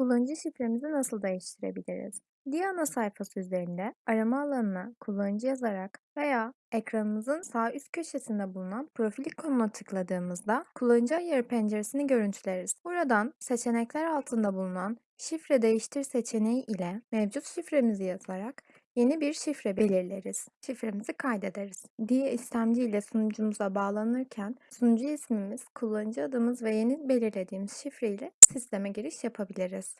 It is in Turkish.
Kullanıcı şifremizi nasıl değiştirebiliriz? Diye ana sayfası üzerinde arama alanına kullanıcı yazarak veya ekranımızın sağ üst köşesinde bulunan profil ikonuna tıkladığımızda kullanıcı ayarı penceresini görüntüleriz. Buradan seçenekler altında bulunan şifre değiştir seçeneği ile mevcut şifremizi yazarak yeni bir şifre belirleriz. Şifremizi kaydederiz. Diye istemci ile sunucumuza bağlanırken sunucu ismimiz, kullanıcı adımız ve yeni belirlediğimiz şifre ile sisteme giriş yapabiliriz.